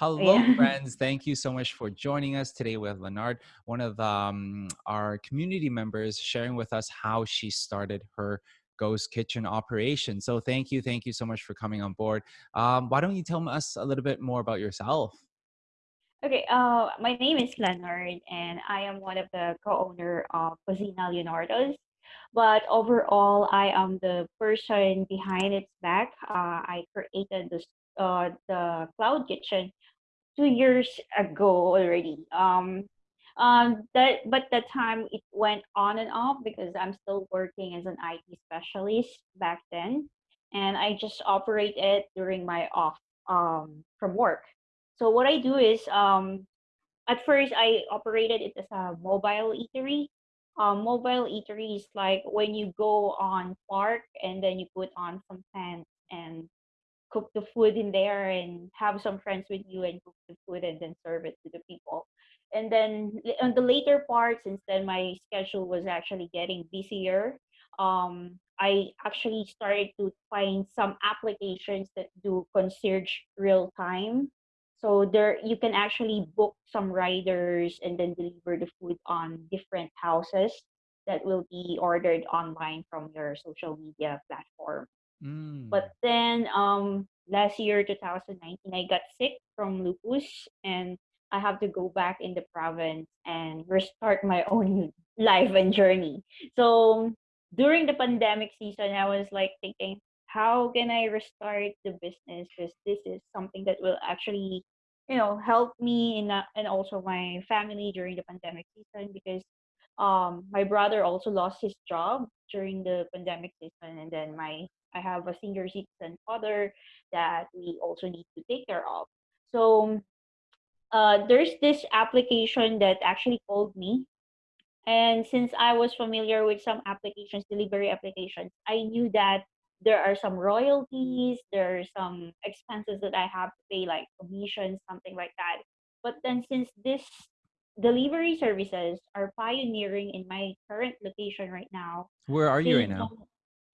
Hello, Yeah. friends. Thank you so much for joining us today with Leonard, one of um, our community members, sharing with us how she started her ghost kitchen operation. So, thank you. Thank you so much for coming on board. Um, why don't you tell us a little bit more about yourself? Okay, uh, my name is Leonard, and I am one of the co-owner of Cocina Leonardo's. But overall, I am the person behind its back. Uh, I created this uh, the cloud kitchen two years ago already. Um, um, that but that time it went on and off because I'm still working as an IT specialist back then, and I just operate it during my off um from work. So what I do is um at first I operated it as a mobile eatery. Um, mobile eatery is like when you go on park and then you put on some tents and cook the food in there and have some friends with you and cook the food and then serve it to the people. And then on the later part, since then my schedule was actually getting busier, um, I actually started to find some applications that do concierge real time. So there you can actually book some riders and then deliver the food on different houses that will be ordered online from your social media platform. Mm. But then um last year, 2019, I got sick from lupus and I have to go back in the province and restart my own life and journey. So during the pandemic season, I was like thinking, how can I restart the business? Because this is something that will actually, you know, help me in a, and also my family during the pandemic season because um my brother also lost his job during the pandemic season and then my I have a senior citizen father that we also need to take care of. So uh, there's this application that actually called me. And since I was familiar with some applications, delivery applications, I knew that there are some royalties, there are some expenses that I have to pay, like commissions, something like that. But then since this delivery services are pioneering in my current location right now, Where are you right now?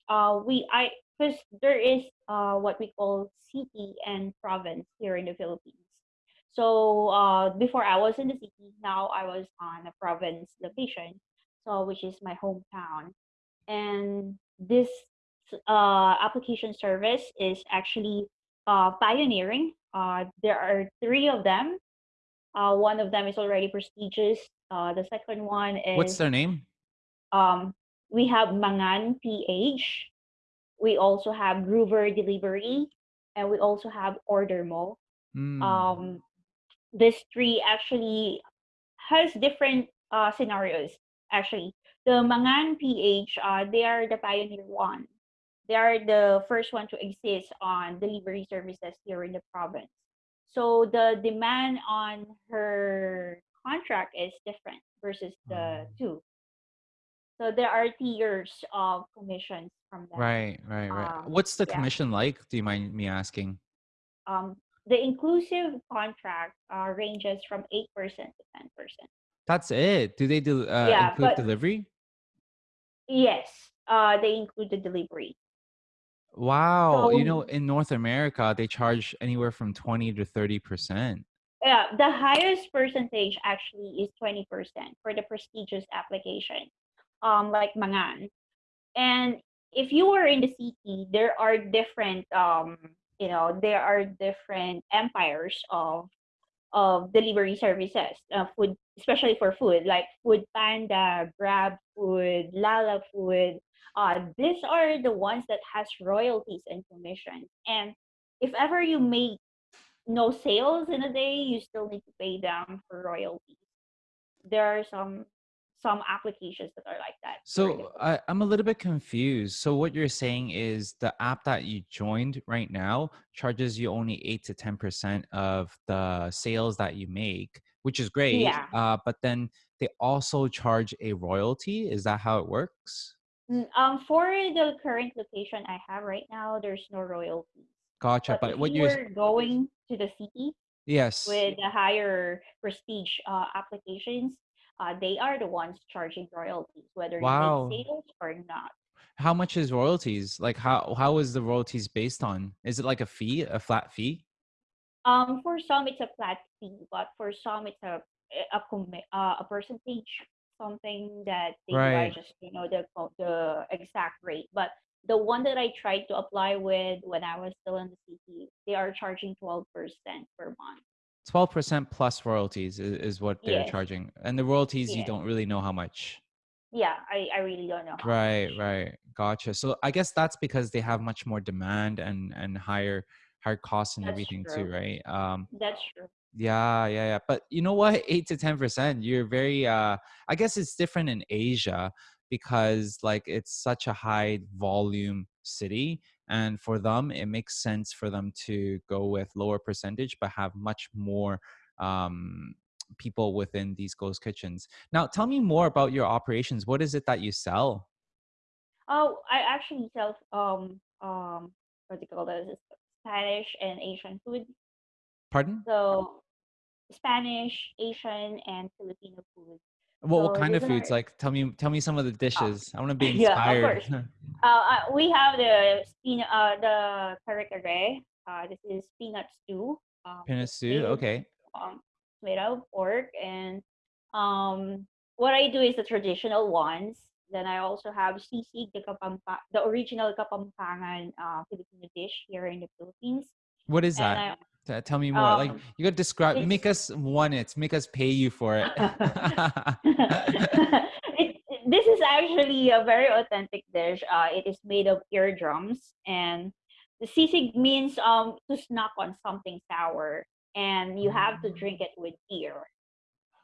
uh we I because there is uh what we call city and province here in the Philippines. So uh before I was in the city, now I was on a province location, so which is my hometown. And this uh application service is actually uh pioneering. Uh there are three of them. Uh one of them is already prestigious. Uh the second one is What's their name? um we have Mangan PH we also have Groover Delivery, and we also have Ordermo. Mm. Um, this tree actually has different uh, scenarios. Actually, the Mangan PH, uh, they are the pioneer one. They are the first one to exist on delivery services here in the province. So the demand on her contract is different versus Oh. the two. So there are tiers of commissions from them. Right, right, right. Um, What's the yeah. commission like? Do you mind me asking? Um, the inclusive contract uh, ranges from 8% to 10%. That's it. Do they do uh, Yeah, include but delivery? yes, uh, they include the delivery. Wow. You know, in North America, they charge anywhere from 20 to 30%. yeah, the highest percentage actually is 20% for the prestigious application, um, like Mangan. And if you were in the city, there are different, um, you know, there are different empires of of delivery services, uh, food, especially for food, like Food Panda, Grab Food, Lala Food. Uh, these are the ones that has royalties and commissions. And if ever you make no sales in a day, you still need to pay them for royalties. There are some some applications that are like that here in the So I, I'm a little bit confused. So what you're saying is the app that you joined right now charges you only eight to ten percent of the sales that you make, which is great. Yeah. Uh, but then they also charge a royalty. Is that how it works? Mm, Um, for the current location I have right now, there's no royalty. Gotcha. But But what you you're going to the city yes. with the higher prestige uh, applications, uh, they are the ones charging royalties, whether you make sales or not. How much is royalties? Like how how is the royalties based on? Is it like a fee, a flat fee? Um, for some it's a flat fee, but for some it's a a commi uh, a percentage, something that they Right. just, you know, the the exact rate. But the one that I tried to apply with when I was still in the city, they are charging 12% per month. 12% plus royalties is, is what they're Yes, charging. And the royalties, you don't really know how much. Yeah, I I really don't know Right, much. right. Gotcha. So I guess that's because they have much more demand and and higher higher costs and That's everything too, true. right? Um That's true. Yeah, yeah, yeah. But you know what? 8 to 10%, you're very uh I guess it's different in Asia because like it's such a high volume city and for them it makes sense for them to go with lower percentage but have much more um people within these ghost kitchens. Now, tell me more about your operations. What is it that you sell? Oh, I actually sell um um what do you call this? Spanish and Asian food. Pardon? So Spanish, Asian, and Filipino food. What what kind of are foods? Like tell me tell me some of the oh dishes. I want to be yeah, of inspired. course. Uh, we have the spin uh the kare kare. Uh, this is peanut stew. Um, it's stew. Okay. um made out of pork and um what I do is the traditional ones. Then I also have sisig, the kapampa the original Kapampangan uh Filipino dish here in the Philippines. What is And that? I Tell me more. Like um you gotta describe. Make us want it. Make us pay you for it. this is actually a very authentic dish. Uh, it is made of eardrums, and the sisig means um to snack on something sour, and you have to oh, drink it with ear.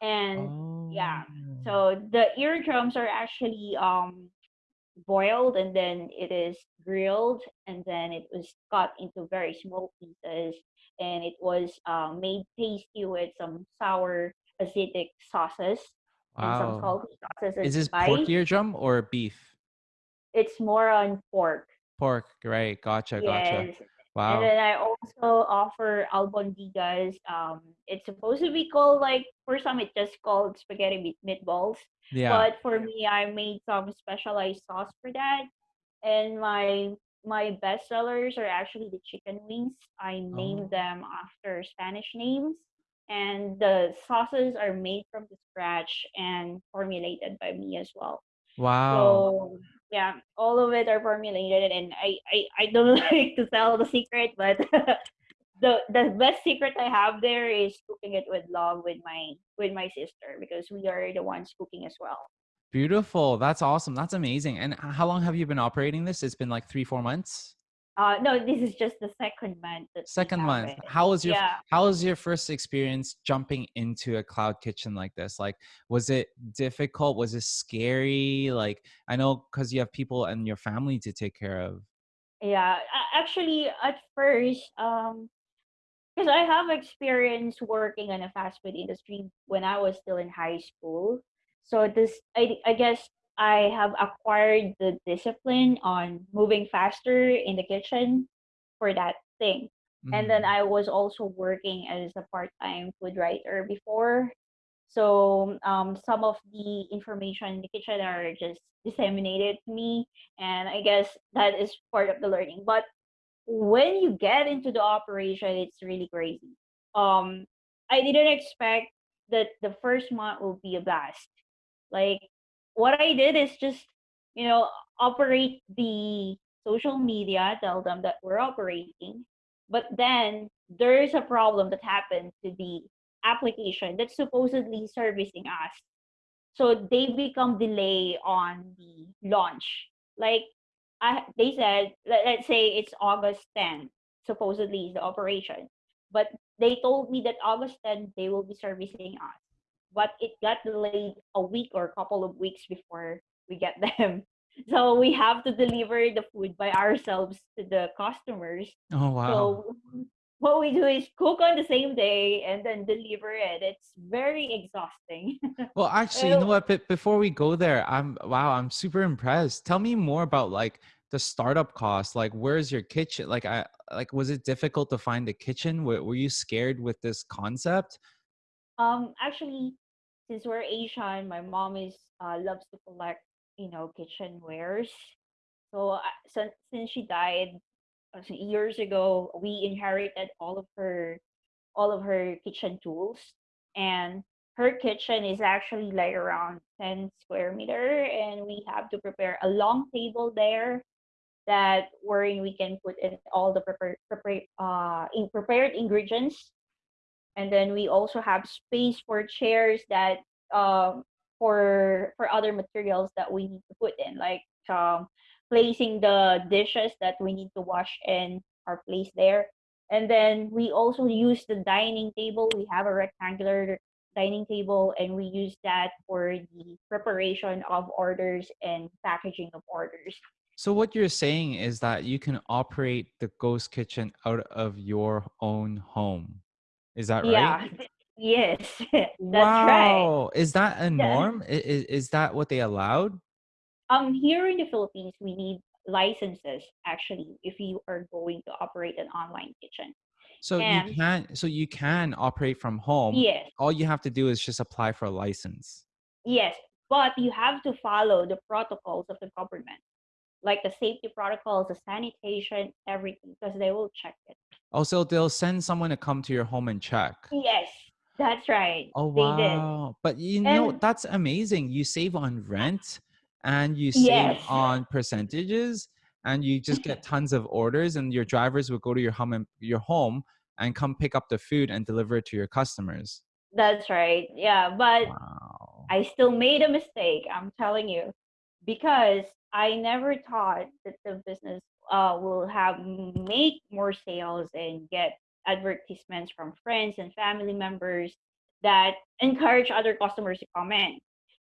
And oh, yeah, so the eardrums are actually um boiled, and then it is grilled, and then it was cut into very small pieces, and it was uh, made tasty with some sour acidic sauces and some wow. sauces Is this pork spice. eardrum or beef? It's more on pork. Pork. Right. Gotcha. Gotcha. Yes. And then I also offer albondigas. Um, it's supposed to be called like for some it's just called spaghetti meat meatballs, Yeah. but for me I made some specialized sauce for that. And my my best sellers are actually the chicken wings. I named Oh, them after Spanish names, and the sauces are made from the scratch and formulated by me as well. wow. So yeah, all of it are formulated, and I I, I don't like to tell the secret, but the the best secret I have there is cooking it with love with my with my sister because we are the ones cooking as well. Beautiful. That's awesome. That's amazing. And how long have you been operating this? It's been like three, four months. Uh, no, this is just the second month Second month. How was your Yeah, how was your first experience jumping into a cloud kitchen like this? Like, was it difficult? Was it scary? Like, I know because you have people and your family to take care of. yeah. Actually, at first, um, Because I have experience working in a fast food industry when I was still in high school. So this I I guess I have acquired the discipline on moving faster in the kitchen for that thing. And then Mhm. I was also working as a part-time food writer before. So um, some of the information in the kitchen are just disseminated to me, and I guess that is part of the learning. But when you get into the operation, it's really crazy. Um, I didn't expect that the first month will be a blast. Like what I did is just, you know, operate the social media, tell them that we're operating, but then there is a problem that happened to the application that's supposedly servicing us so they become delay on the launch. Like I they said, let, let's say it's August 10th, supposedly is the operation. But they told me that August 10th they will be servicing us. But it got delayed a week or a couple of weeks before we get them. So we have to deliver the food by ourselves to the customers. Oh wow. So what we do is cook on the same day and then deliver it. It's very exhausting. Well, actually, you know what? But before we go there, I'm wow, I'm super impressed. Tell me more about like the startup cost. Like, where's your kitchen? Like, I like, was it difficult to find a kitchen? Were, were you scared with this concept? Um, actually, since we're Asian, my mom is uh, loves to collect, you know, kitchenwares. So uh, since since she died uh, years ago, we inherited all of her. all of her kitchen tools. And her kitchen is actually like around 10 square meter, and we have to prepare a long table there that wherein we can put in all the prepare, prepare, uh, in prepared ingredients. And then we also have space for chairs that um, for for other materials that we need to put in, like um, placing the dishes that we need to wash in our place there. And then we also use the dining table. We have a rectangular dining table and we use that for the preparation of orders and packaging of orders. So what you're saying is that you can operate the ghost kitchen out of your own home. Is that right? Yeah. Yes, that's right. Wow. Is that a Yeah. norm? Is, is that what they allowed? Um, here in the Philippines, we need licenses actually if you are going to operate an online kitchen. So you And can so you can operate from home. yes, All you have to do is just apply for a license. yes, but you have to follow the protocols of the government, like the safety protocols, the sanitation, everything, because they will check it. Oh, also, they'll send someone to come to your home and check. Yes, that's right. Oh wow. But you know, that's amazing. You save on rent and you save yes, on percentages and you just get tons of orders and your drivers will go to your home and your home and come pick up the food and deliver it to your customers. that's right. Yeah, but Wow. I still made a mistake, I'm telling you, because I never thought that the business uh, will have make more sales and get advertisements from friends and family members that encourage other customers to come in.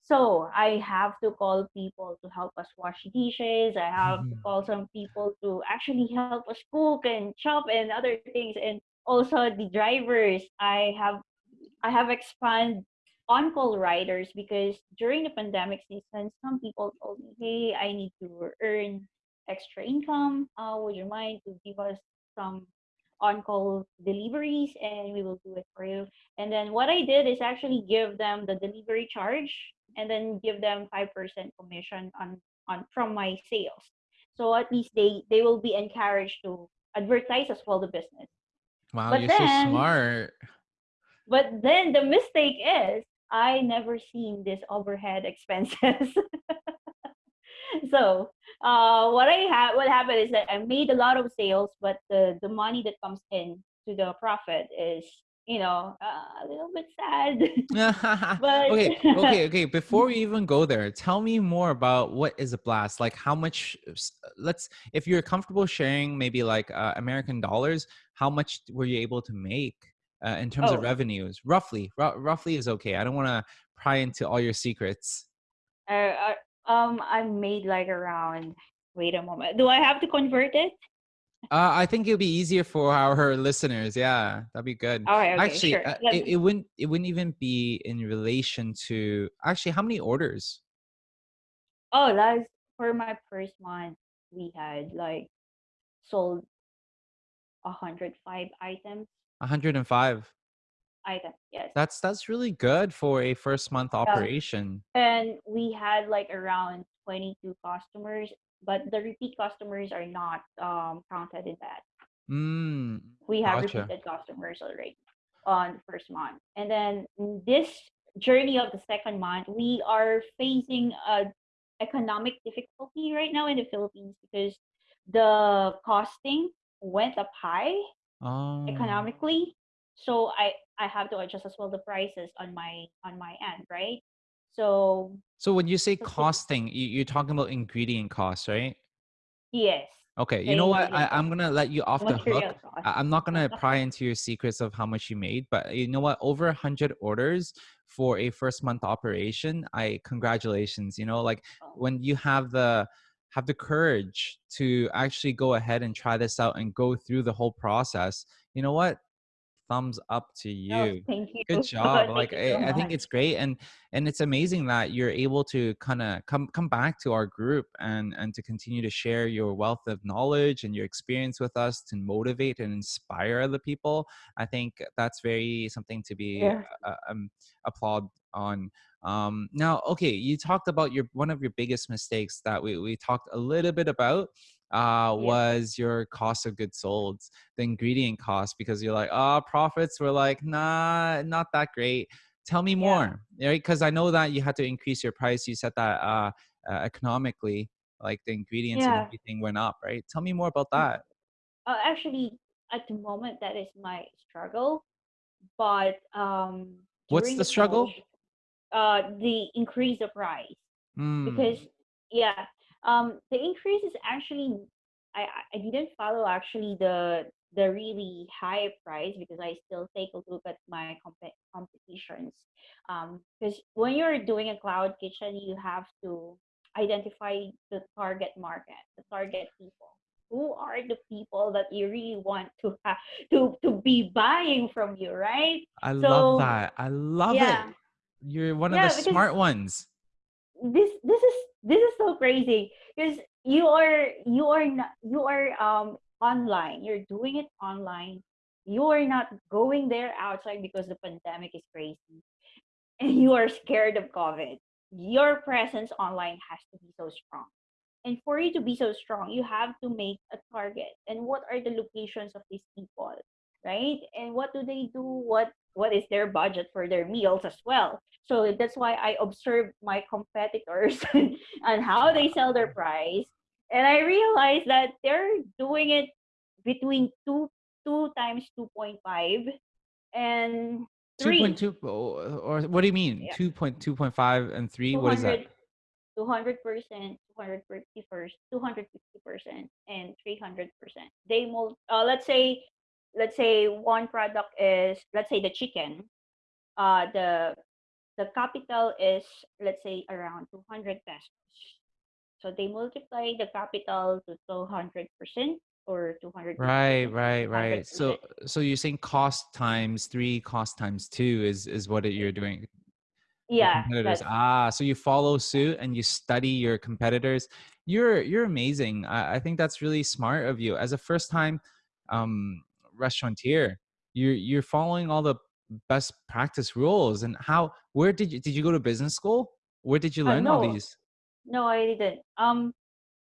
So I have to call people to help us wash dishes. I have to call some people to actually help us cook and chop and other things. And also the drivers. I have I have expanded on-call riders because during the pandemic season, some people told me, "Hey, I need to earn extra income. Uh, would you mind to give us some on-call deliveries, and we will do it for you?" And then what I did is actually give them the delivery charge, and then give them five percent commission on on from my sales. So at least they they will be encouraged to advertise as well the business. Wow, But you're so smart. but then the mistake is I never seen this overhead expenses. so uh, what I had, what happened is that I made a lot of sales, but the the money that comes in to the profit is you know uh, a little bit sad. but okay, okay, okay. Before we even go there, tell me more about what is a blast. Like, how much? Let's, if you're comfortable sharing, maybe like uh, American dollars, how much were you able to make uh, in terms of oh, revenues? Roughly, roughly is okay. I don't want to pry into all your secrets. uh, uh, um, I made like around. Wait a moment. Do I have to convert it? Uh, I think it'll be easier for our listeners. Yeah, that'd be good. Okay, okay, Actually, sure. uh, it, it wouldn't it wouldn't even be in relation to actually how many orders? Oh, last for my first month, we had like sold 105 items. 105. Items, yes. That's that's really good for a first month operation. And we had like around 22 customers, but the repeat customers are not um, counted in that. Mm, We have gotcha. repeated customers already on the first month. And then this journey of the second month, we are facing a economic difficulty right now in the Philippines because the costing went up high Oh, economically. So I I have to adjust as well the prices on my on my end, right? So so when you say costing, you, you're talking about ingredient costs, right? yes, Okay, you know what? I, I'm gonna let you off the hook. material cost. I, I'm not gonna pry into your secrets of how much you made, but you know what? Over a hundred orders for a first month operation. I congratulations. You know, like Oh, when you have the have the courage to actually go ahead and try this out and go through the whole process. You know what? thumbs up to oh, you thank good job like you I, so I think it's great and and it's amazing that you're able to kind of come come back to our group and and to continue to share your wealth of knowledge and your experience with us to motivate and inspire other people i think that's very something to be Yeah. uh, um, applaud on um now okay you talked about your one of your biggest mistakes that we, we talked a little bit about uh, Yeah. was your cost of goods sold, the ingredient cost, because you're like, oh, profits were like, nah, not that great. Tell me Yeah. more, right? Because I know that you had to increase your price. You said that uh, uh, economically, like the ingredients and everything went up, right? Tell me more about Mm. that. Uh, actually, at the moment, that is my struggle. But um, What's the struggle? Uh, the increase of price. because Mm, yeah um the increase is actually i i didn't follow actually the the really high price because i still take a look at my comp- competitions um because when you're doing a cloud kitchen you have to identify the target market the target people who are the people that you really want to have to to be buying from you right I love that. I love it. Yeah You're one of the smart ones. this this is this is so crazy because you are you are not you are um online. You're doing it online. You are not going there outside because the pandemic is crazy and you are scared of covid. Your presence online has to be so strong. And for you to be so strong, you have to make a target. And what are the locations of these people, right? And what do they do? What what is their budget for their meals as well? So that's why I observe my competitors and how they sell their price. And I realized that they're doing it between two two times 2.5 and three. 2.2 or, or what do you mean? Yeah, 2.2.5 and 3? What is that? 200 200%, 250%, 250%, and 300%. They mul uh, let's say let's say one product is let's say the chicken. Uh the the capital is let's say around 200 pesos. So they multiply the capital to 200% or 200 Right, right, right. So 200%. so you're saying cost times 3, cost times 2 is is what it, you're doing. Yeah, competitors. Ah, so you follow suit and you study your competitors. You're you're amazing. I, I think that's really smart of you. As a first time um restaurateur, you're you're following all the best practice rules. And how where did you did you go to business school? Where did you uh, learn all these? no, I didn't. Um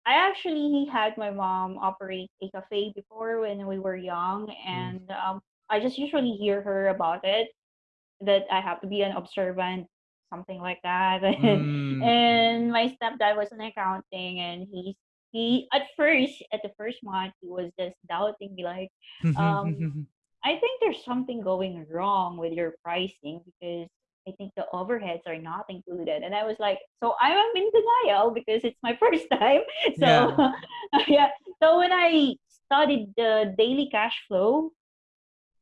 I actually had my mom operate a cafe before when we were young, Mm. and um, I just usually hear her about it that I have to be an observant, something like that. Mm. and my stepdad was in accounting, and he's he at first at the first month he was just doubting me like, um, I think there's something going wrong with your pricing because I think the overheads are not included. And I was like, so I'm in denial because it's my first time. So yeah. yeah. So when I studied the daily cash flow,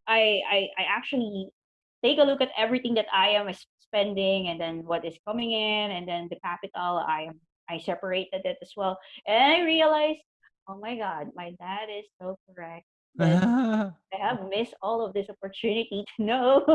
I I, I actually take a look at everything that I am spending and then what is coming in and then the capital I am I separated it as well. And I realized, oh my God, my dad is so correct I have missed all of this opportunity to know.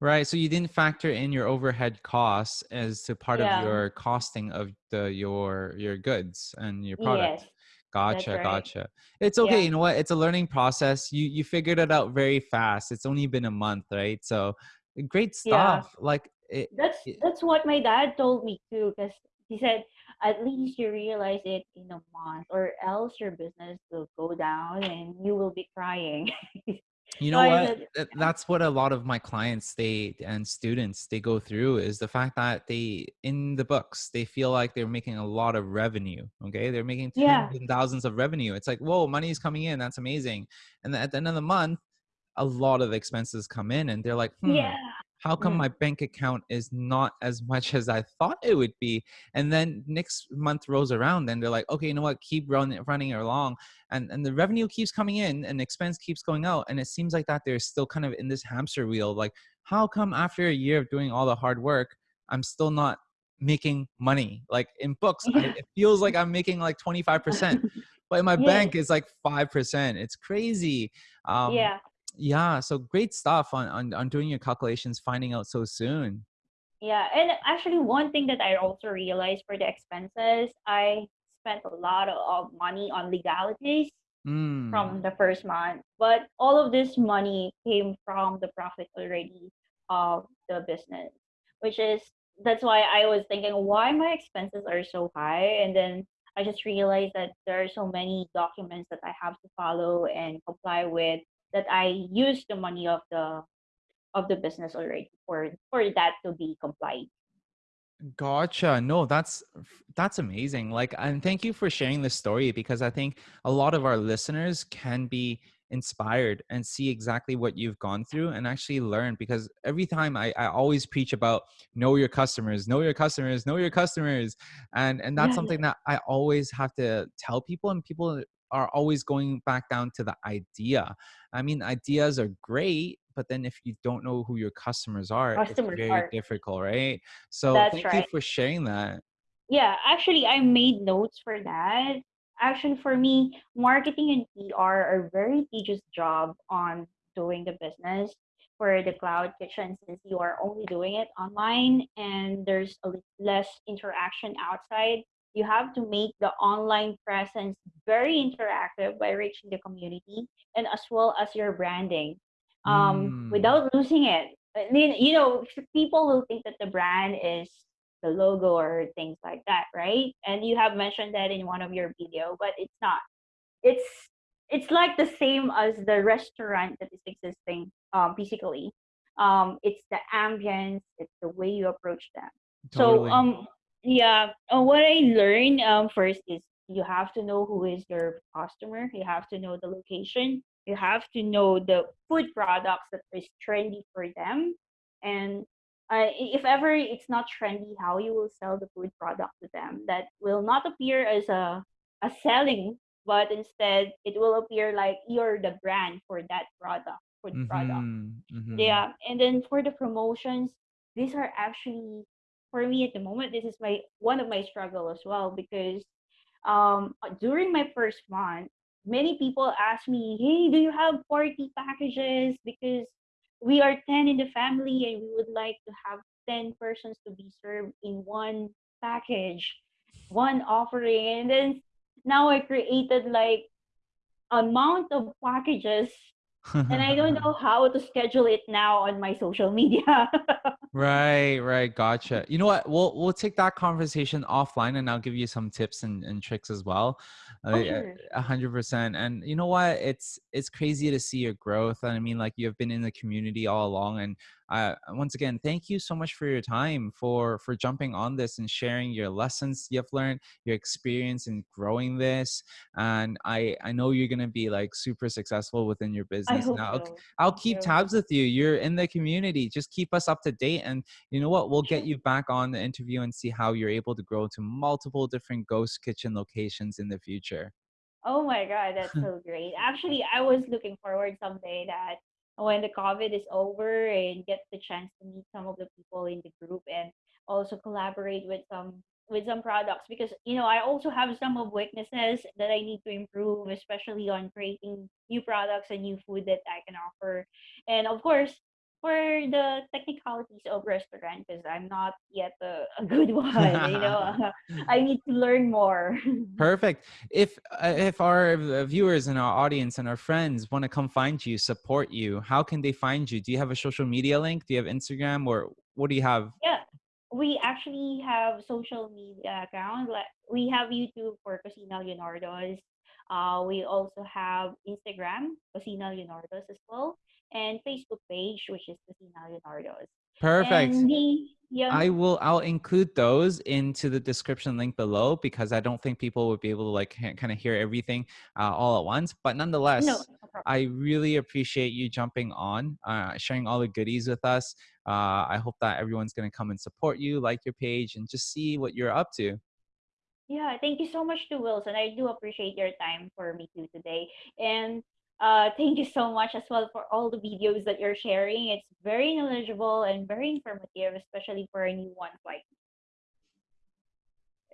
Right. So you didn't factor in your overhead costs as to part of your costing of the your your goods and your product. that's Gotcha, right. gotcha. It's okay. Yeah. You know what? It's a learning process. You you figured it out very fast. It's only been a month, right? So great Yeah. stuff. Like it, That's it that's what my dad told me too, because he said at least you realize it in a month, or else your business will go down and you will be crying. You know what? That's what a lot of my clients they and students they go through is the fact that they in the books they feel like they're making a lot of revenue. Okay, they're making yeah, and thousands of revenue. It's like whoa, money's coming in. That's amazing. And at the end of the month, a lot of expenses come in, and they're like, hmm, yeah, how come mm, my bank account is not as much as I thought it would be? And then next month rolls around, and they're like, okay, you know what? Keep running running along and and the revenue keeps coming in and expense keeps going out and it seems like that they're still kind of in this hamster wheel like how come after a year of doing all the hard work i'm still not making money like in books I, it feels like i'm making like 25% but in my yes, bank it's like 5% it's crazy um yeah. Yeah so great stuff on on, on doing your calculations finding out so soon Yeah, and actually, one thing that I also realized for the expenses, I spent a lot of money on legalities mm. from the first month. But all of this money came from the profit already of the business, which is that's why I was thinking why my expenses are so high. And then I just realized that there are so many documents that I have to follow and comply with that I use the money of the of the business already for for that to be complied. Gotcha. No, that's that's amazing. Like, and thank you for sharing this story because I think a lot of our listeners can be inspired and see exactly what you've gone through and actually learn because every time I, I always preach about know your customers know your customers know your customers and and that's Yeah, something that i always have to tell people and people are always going back down to the idea i mean ideas are great but then if you don't know who your customers are it's very are. difficult right so That's thank you for sharing that Yeah, actually, I made notes for that. Actually, for me, marketing and PR are very tedious job on doing the business for the cloud kitchen since you are only doing it online and there's a less interaction outside. You have to make the online presence very interactive by reaching the community and as well as your branding um, mm. without losing it. I mean, you know, people will think that the brand is the logo or things like that, right? And you have mentioned that in one of your video, but it's not. It's it's like the same as the restaurant that is existing um, physically. Um, it's the ambience, it's the way you approach them. So um yeah, uh, what I learned um first is you have to know who is your customer. You have to know the location. You have to know the food products that is trendy for them, and uh, if ever it's not trendy, how you will sell the food product to them that will not appear as a a selling, but instead it will appear like you're the brand for that product, food product. mm-hmm, mm-hmm. Yeah, and then for the promotions, these are actually for me at the moment. This is my one of my struggle as well because um uh, during my first month, many people ask me, "Hey, do you have party packages? Because we are ten in the family and we would like to have ten persons to be served in one package, one offering." And then now I created like amount of packages and I don't know how to schedule it now on my social media. Right, right, gotcha. You know what? We'll we'll take that conversation offline, and I'll give you some tips and, and tricks as well. Uh, oh. A hundred percent. And you know what? It's it's crazy to see your growth. And I mean, like you have been in the community all along. And uh, once again, thank you so much for your time for for jumping on this and sharing your lessons you've learned, your experience in growing this. And I I know you're gonna be like super successful within your business. so. I'll Thank keep tabs with you. You're in the community. Just keep us up to date. And you know what? We'll get you back on the interview and see how you're able to grow to multiple different ghost kitchen locations in the future. Oh my God, that's so great. Actually, I was looking forward someday that when the COVID is over and get the chance to meet some of the people in the group and also collaborate with some with some products because you know I also have some of weaknesses that I need to improve, especially on creating new products and new food that I can offer. And of course, for the technicalities of restaurant, because I'm not yet a, a good one, you know, I need to learn more. Perfect. If uh, if our viewers and our audience and our friends want to come find you, support you, how can they find you? Do you have a social media link? Do you have Instagram or what do you have? Yeah, we actually have social media account. Like we have YouTube for Cocina Leonardo's. Uh, we also have Instagram, Cocina Leonardo's as well, and Facebook page, which is Cocina Leonardo's. Perfect. The yeah, I will I'll include those into the description link below because I don't think people would be able to like kind of hear everything uh, all at once. But nonetheless, no problem. I really appreciate you jumping on, uh, sharing all the goodies with us. Uh, I hope that everyone's going to come and support you, like your page, and just see what you're up to. Yeah, thank you so much to Wilson. I do appreciate your time for me too today. And uh, thank you so much as well for all the videos that you're sharing. It's very knowledgeable and very informative, especially for new ones like